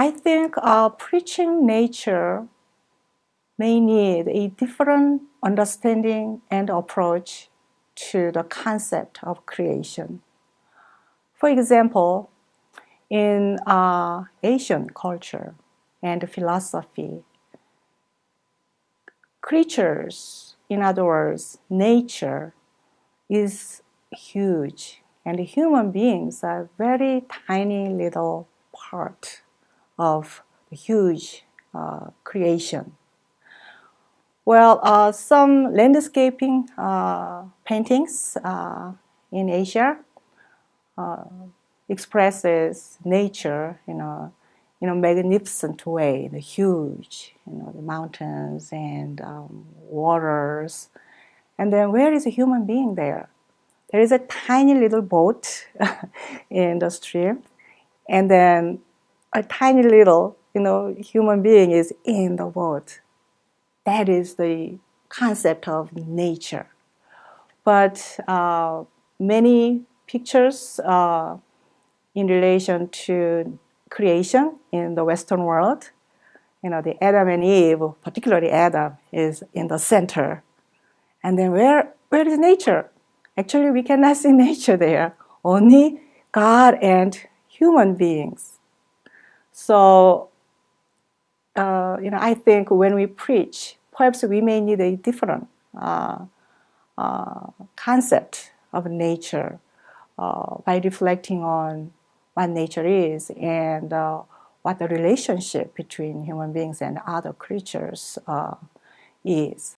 I think uh, preaching nature may need a different understanding and approach to the concept of creation. For example, in uh, Asian culture and philosophy, creatures, in other words, nature, is huge, and human beings are very tiny little part of huge uh, creation. Well, uh, some landscaping uh, paintings uh, in Asia uh, expresses nature in a, in a magnificent way, the huge, you know, the mountains and um, waters. And then where is a human being there? There is a tiny little boat in the stream, and then a tiny little, you know, human being is in the world. That is the concept of nature. But uh, many pictures uh, in relation to creation in the Western world, you know, the Adam and Eve, particularly Adam, is in the center. And then where, where is nature? Actually, we cannot see nature there, only God and human beings. So, uh, you know, I think when we preach, perhaps we may need a different uh, uh, concept of nature uh, by reflecting on what nature is and uh, what the relationship between human beings and other creatures uh, is.